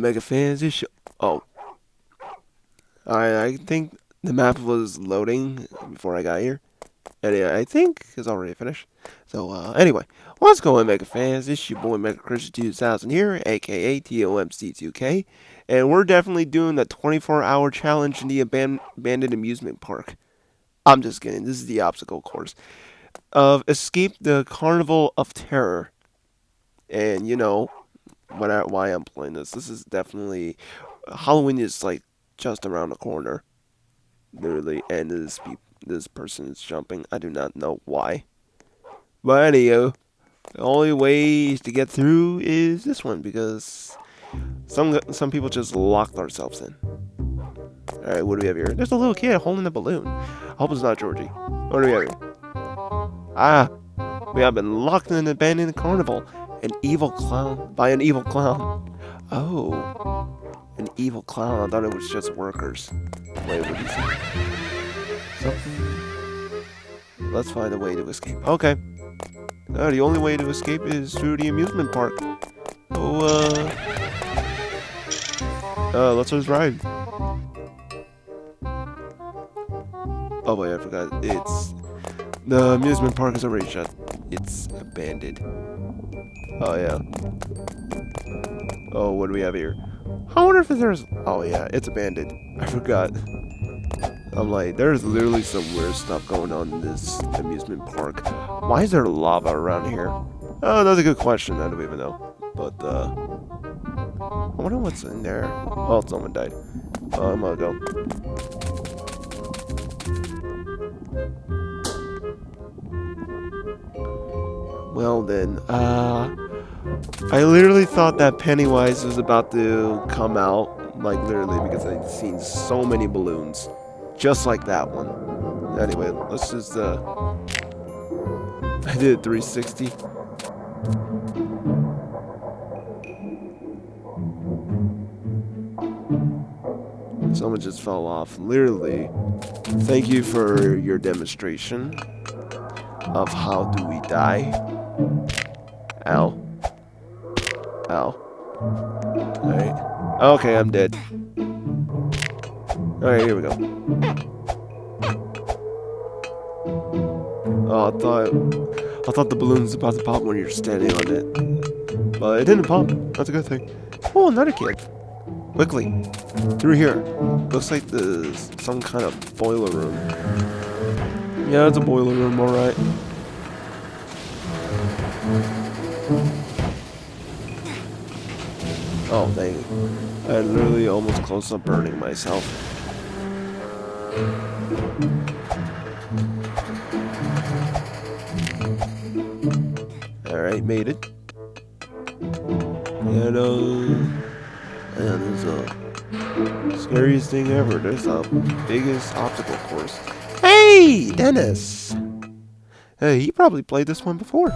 Mega fans? This. Oh. Alright, I think the map was loading before I got here. And yeah, I think it's already finished. So, uh, anyway, what's going, Mega fans? It's your boy Mega Christian 2000 here, aka TOMC2K. And we're definitely doing the 24 hour challenge in the aban abandoned amusement park. I'm just kidding. This is the obstacle course of Escape the Carnival of Terror. And, you know, when I, why I'm playing this. This is definitely Halloween is like just around the corner, literally, and this this person is jumping. I do not know why, but anyhow, the only way to get through is this one because some some people just locked ourselves in. All right, what do we have here? There's a little kid holding a balloon. I hope it's not Georgie. What do we have here? Ah, we have been locked in an abandoned carnival. An evil clown by an evil clown. Oh, an evil clown. I thought it was just workers. Wait, what is it? Let's find a way to escape. Okay. Uh, the only way to escape is through the amusement park. Oh, uh... Uh, let's just ride. Oh wait, I forgot. It's... The amusement park is already shut. It's abandoned. Oh, yeah. Oh, what do we have here? I wonder if there's... Oh, yeah, it's abandoned. I forgot. I'm like, there's literally some weird stuff going on in this amusement park. Why is there lava around here? Oh, that's a good question. I don't even know. But, uh... I wonder what's in there. Oh, someone died. Oh, I'm gonna go. Well then, uh... I literally thought that Pennywise was about to come out, like literally, because I'd seen so many balloons, just like that one. Anyway, let's just, uh, I did a 360. Someone just fell off. Literally, thank you for your demonstration of how do we die. Ow. Ow. Alright. Okay, I'm dead. Alright, here we go. Oh, I thought I thought the balloon was about to pop when you're standing on it. But it didn't pop. That's a good thing. Oh, another kid. Quickly. Through here. Looks like there's some kind of boiler room. Yeah, it's a boiler room, alright. Oh, dang. I literally almost close to burning myself. Alright, made it. Uh... And there's a... Scariest thing ever. There's the biggest obstacle course. Hey, Dennis! Hey, he probably played this one before.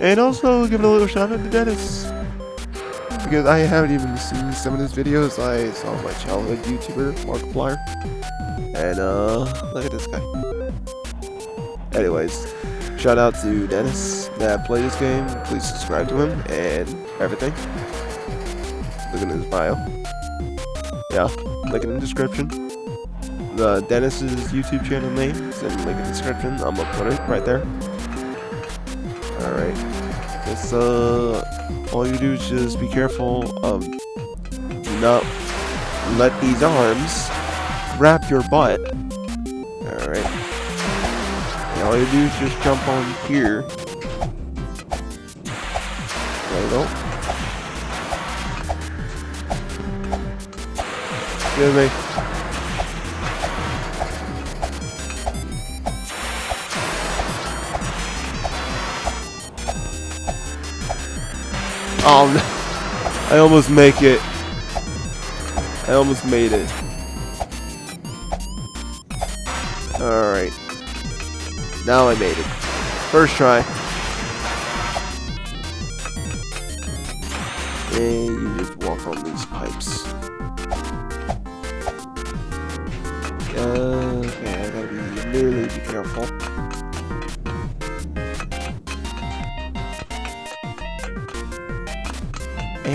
And also, give it a little shout out to Dennis because I haven't even seen some of his videos. I saw my childhood YouTuber, Markiplier. And, uh, look at this guy. Anyways, shout out to Dennis that played this game. Please subscribe to him and everything. Look at his bio. Yeah, link in the description. The Dennis's YouTube channel name is in the link in the description. I'm gonna put it right there. Alright. It's, uh, all you do is just be careful of not let these arms wrap your butt. Alright. All you do is just jump on here. There we go. Excuse me. Oh no. I almost make it. I almost made it. Alright. Now I made it. First try. And you just walk on these pipes. Okay, I gotta be really be careful.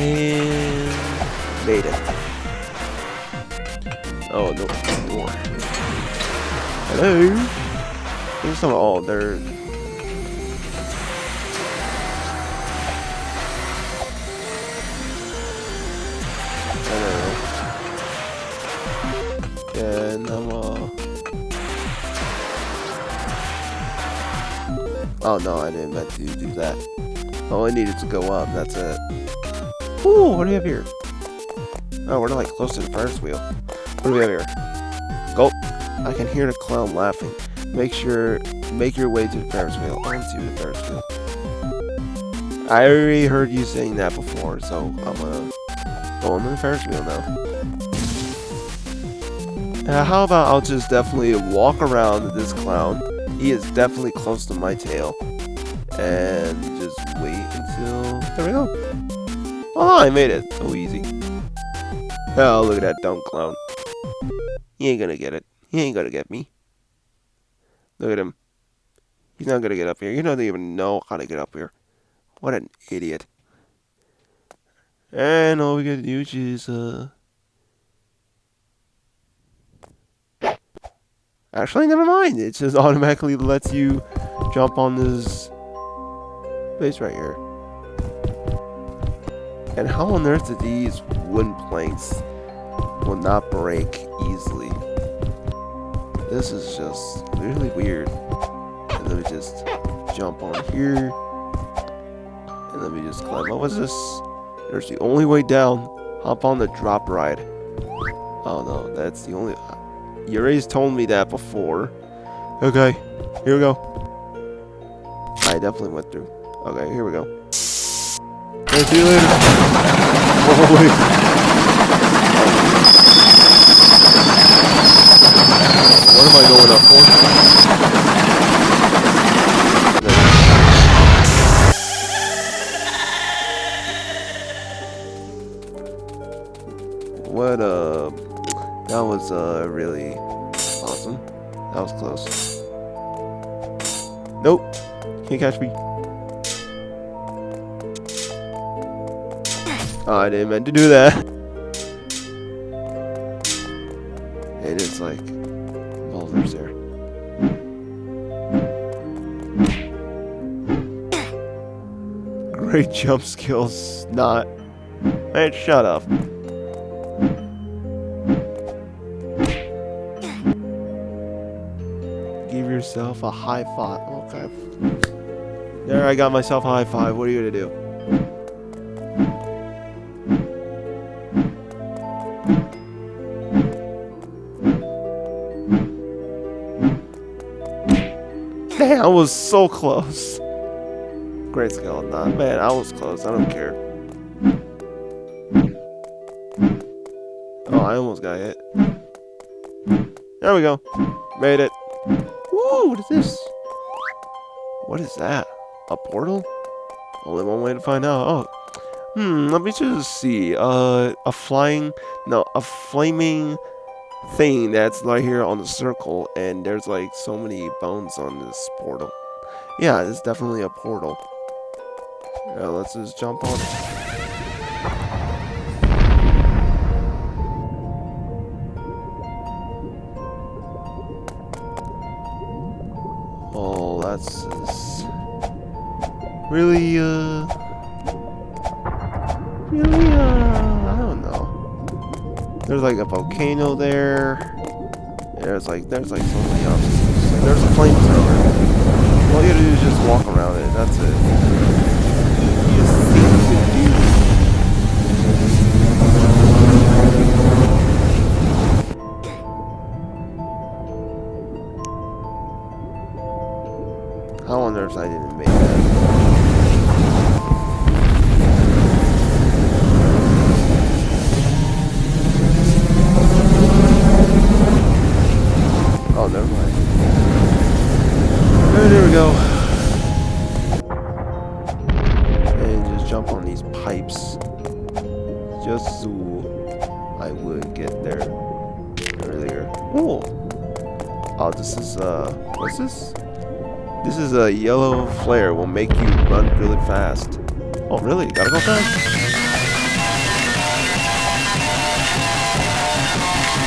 And made it. Oh no. Hello? Here's some oh they're Then I'm uh... Oh no, I didn't meant to do that. All I needed to go up, that's it. Ooh, what do we have here? Oh, we're like close to the Ferris wheel. What do we have here? Gulp. I can hear the clown laughing. Make sure, make your way to the Ferris wheel. Onto the Ferris wheel. I already heard you saying that before, so I'm gonna go on the Ferris wheel now. Uh, how about I'll just definitely walk around this clown. He is definitely close to my tail. And just wait until... There we go. Oh, I made it. So easy. Oh, look at that dumb clown. He ain't gonna get it. He ain't gonna get me. Look at him. He's not gonna get up here. He doesn't even know how to get up here. What an idiot. And all we gotta do is uh... Actually, never mind. It just automatically lets you jump on this base right here. And how on earth did these wooden planks will not break easily? This is just really weird. And let me just jump on here. And let me just climb. What was this? There's the only way down. Hop on the drop ride. Oh no, that's the only... You already told me that before. Okay, here we go. I definitely went through. Okay, here we go. See you later. Wait. What am I going up for? What uh that was uh really awesome. That was close. Nope. Can't catch me. Oh, I didn't mean to do that. And it's like boulders there. Great jump skills, not. Man, shut up. Give yourself a high five. Okay. There, I got myself a high five. What are you gonna do? Was so close. Great nah, man, I was close. I don't care. Oh, I almost got hit. There we go. Made it. Woo, what is this? What is that? A portal? Only one way to find out. Oh. Hmm, let me just see. Uh, a flying... No, a flaming thing that's right here on the circle, and there's like so many bones on this portal. Yeah, it's definitely a portal. Yeah, let's just jump on it. Oh, that's really, uh, really, uh. There's like a volcano there. There's like, there's like so many options. Like, there's a flamethrower. All you gotta do is just walk around it. That's it. These pipes. Just so I would get there earlier. Oh! Oh, this is, uh, what's this? This is a yellow flare. Will make you run really fast. Oh, really? Gotta go fast?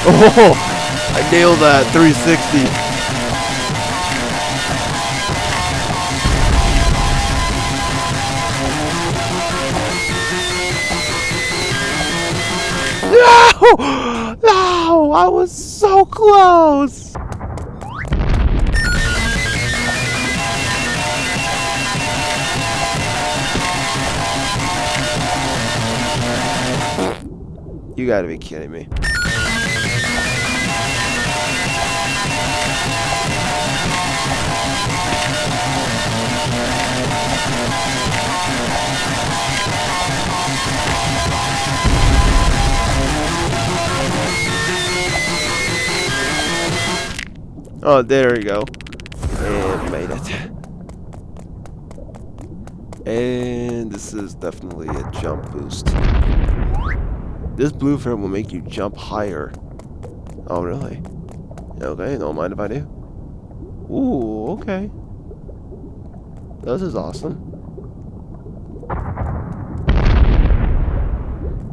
Oh! I nailed that 360. No! No! I was so close! You gotta be kidding me. Oh, there we go. And made it. And this is definitely a jump boost. This blue film will make you jump higher. Oh, really? Okay, don't mind if I do. Ooh, okay. This is awesome.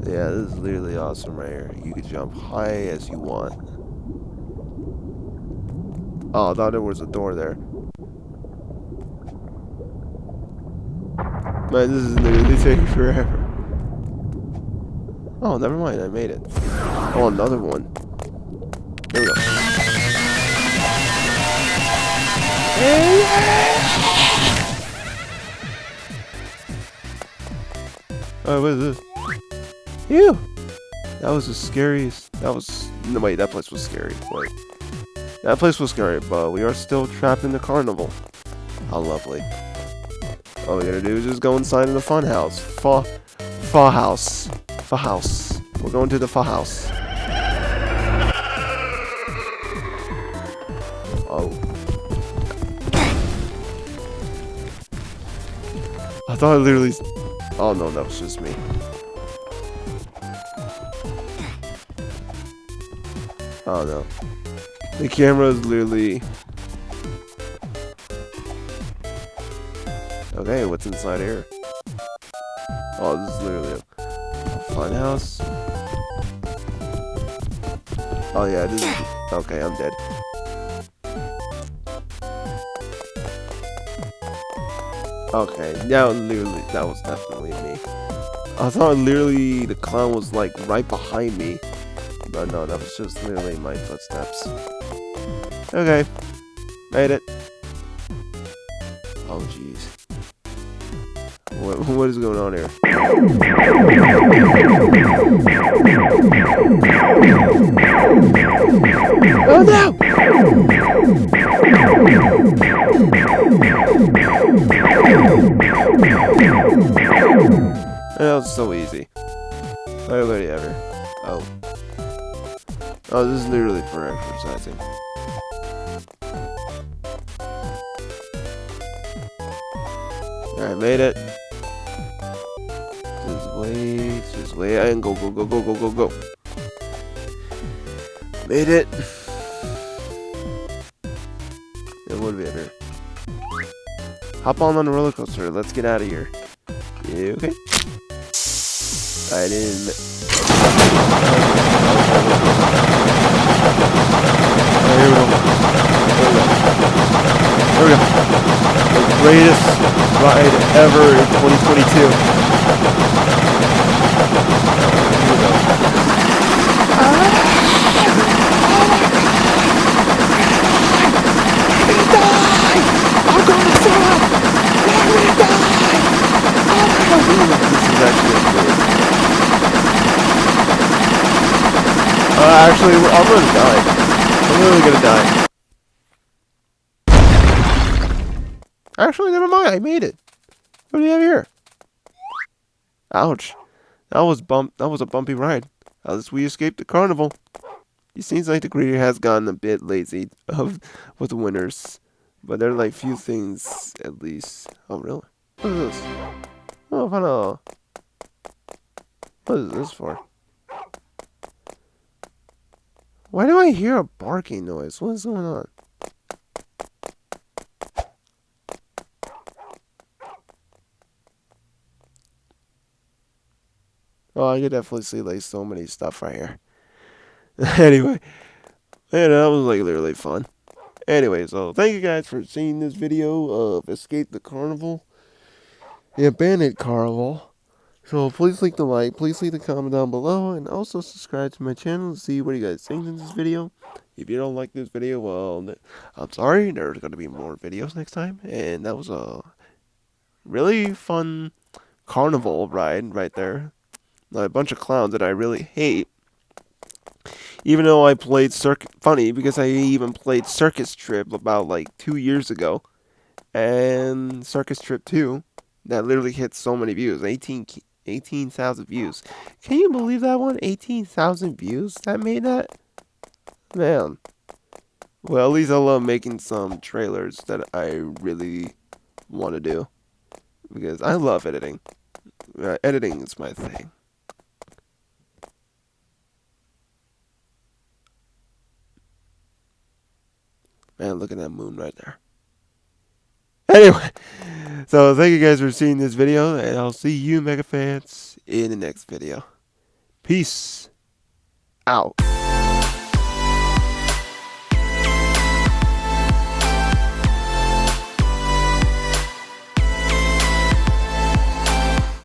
Yeah, this is literally awesome right here. You can jump high as you want. Oh, I thought there was a door there. Man, this is literally taking forever. Oh, never mind, I made it. Oh, another one. Here we go. Oh, what is this? Ew! That was the scariest. That was. No, wait, that place was scary. Wait. That place was scary, but we are still trapped in the carnival. How lovely. All we gotta do is just go inside of the fun house. Fa, fa house. Fa house. We're going to the fa house. Oh. I thought I literally... Oh no, that was just me. Oh no. The camera is literally... Okay, what's inside here? Oh, this is literally a, a fun house. Oh yeah, this is... Okay, I'm dead. Okay, now literally, that was definitely me. I thought literally the clown was like right behind me. But no, that was just literally my footsteps. Okay. Made it. Oh, jeez. What, what is going on here? Oh no! That was so easy. Nobody ever. Oh. Oh, this is literally for exercising. Alright, made it. Just wait, just wait, and go, go, go, go, go, go, go. Made it. It would be have? Hop on on the roller coaster. Let's get out of here. Okay. I didn't. Oh, here we go. There we go. The greatest ride ever in 2022. Here we go. This is actually good. Uh, actually, I'm gonna die. I'm really gonna die. Actually, never mind. I made it. What do you have here? Ouch. That was bump. That was a bumpy ride. At least we escaped the carnival. It seems like the creator has gotten a bit lazy of with the winners, but there are like few things at least. Oh really? What is this? Oh, I. What is this for? Why do I hear a barking noise? What is going on? Oh, I could definitely see like so many stuff right here. anyway, yeah, that was like literally fun. Anyway, so thank you guys for seeing this video of Escape the Carnival, the Abandoned Carnival. So please leave the like, please leave the comment down below, and also subscribe to my channel to see what you guys think in this video. If you don't like this video, well, I'm sorry, there's going to be more videos next time, and that was a really fun carnival ride right there. A bunch of clowns that I really hate. Even though I played Circuit, funny, because I even played Circus Trip about like two years ago, and Circus Trip 2, that literally hit so many views, 18 18,000 views. Can you believe that one? 18,000 views that made that? Man. Well, at least I love making some trailers that I really want to do. Because I love editing. Uh, editing is my thing. Man, look at that moon right there. Anyway, so thank you guys for seeing this video, and I'll see you, Mega fans, in the next video. Peace out.